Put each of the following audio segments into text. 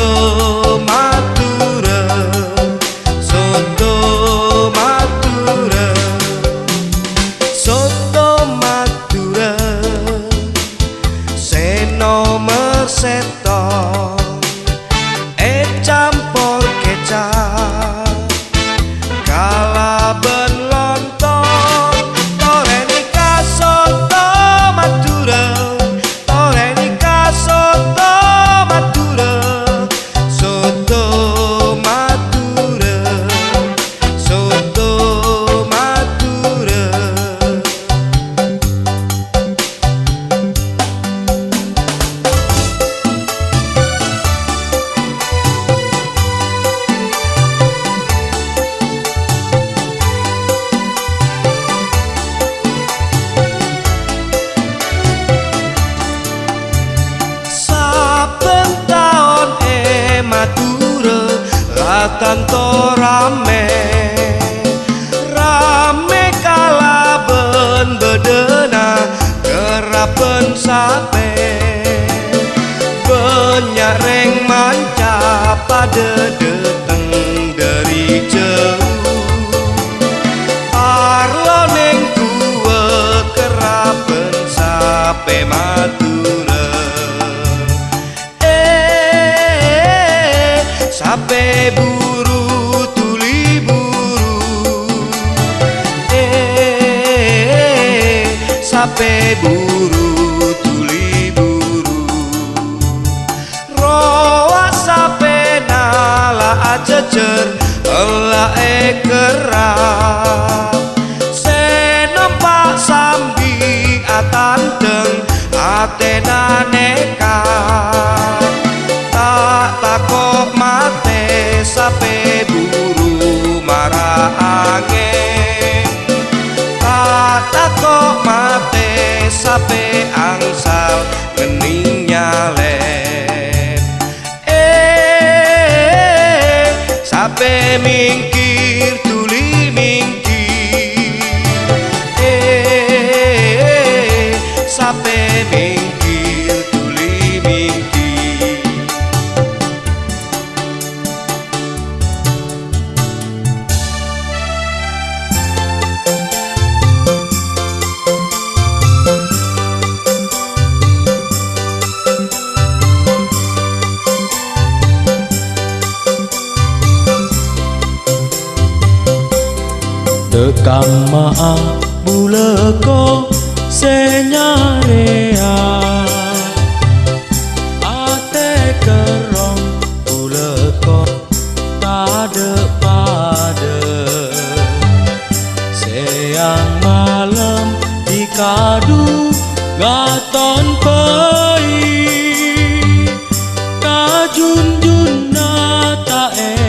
corazón. Ratanto rame. Rame kalaben bedena Kerapen sape. Banyak reng manca pada sape buru tuli buru. Roa sape nala ajejer Ela e kerap Senompak sambi atanteng Atena nekat sape angsal ngening nyalep Eh sape mingkir tuli mingkir. Eh sape mingkir Tekang maa buleko senyarea Ate kerong buleko tade pada Siang malam di kadu gaton pei. Kajunjuna tak elang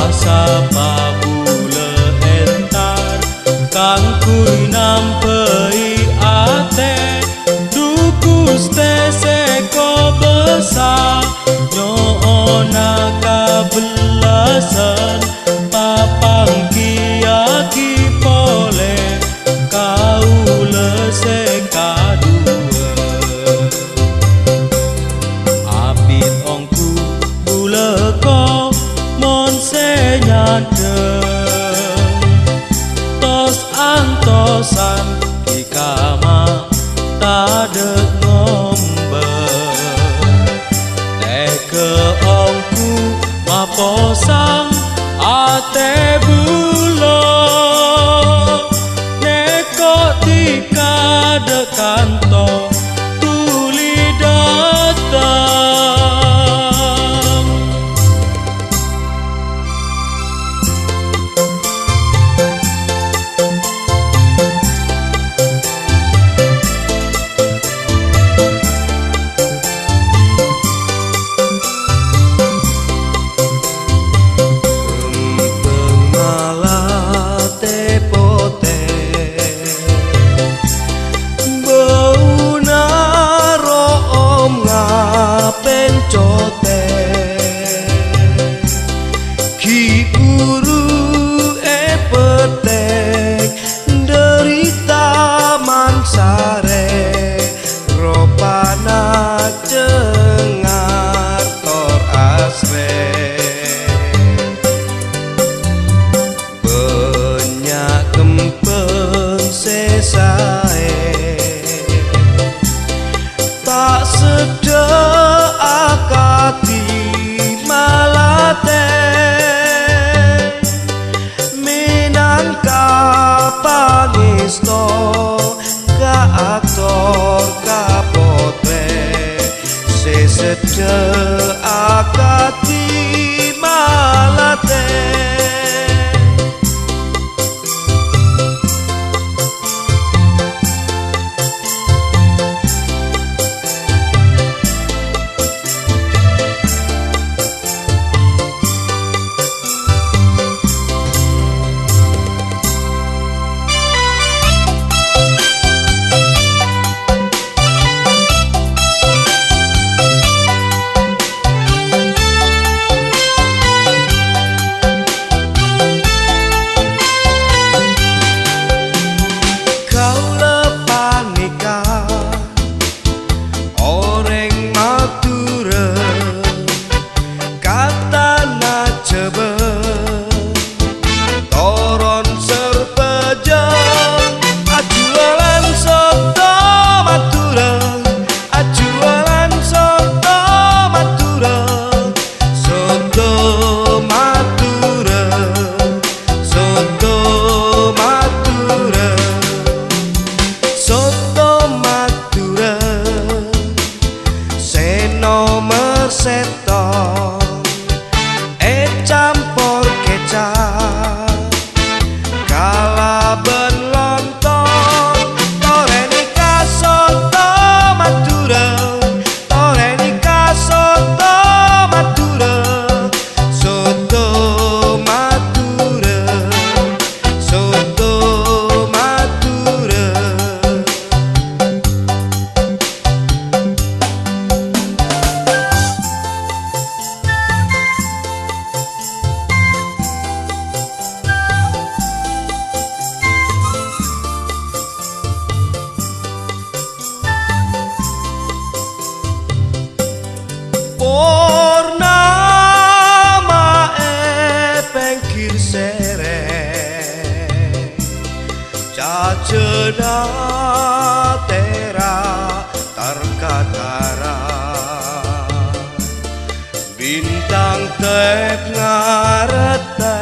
pasapá love. Bintang tep ngaretep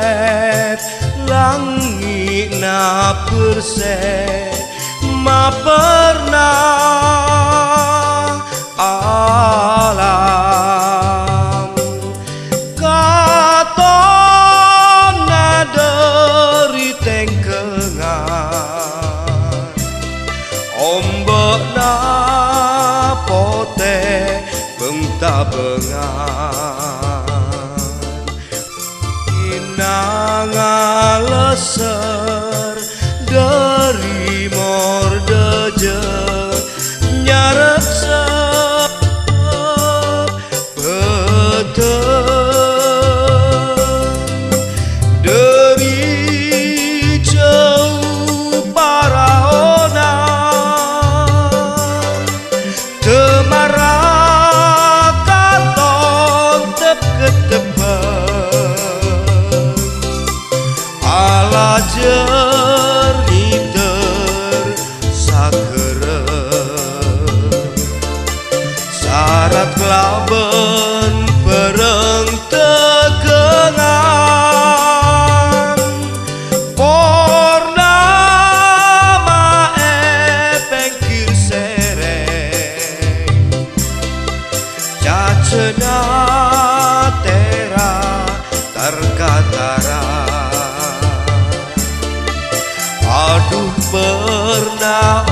Langi na perse Ma pernah alam. Katon naderi tengkengan Ombak na pote bengta bengan Inang leser syarat kelaben pereng tegengan. Purnama epeng kir sereng Cacena tera terkatara. Aduh pernah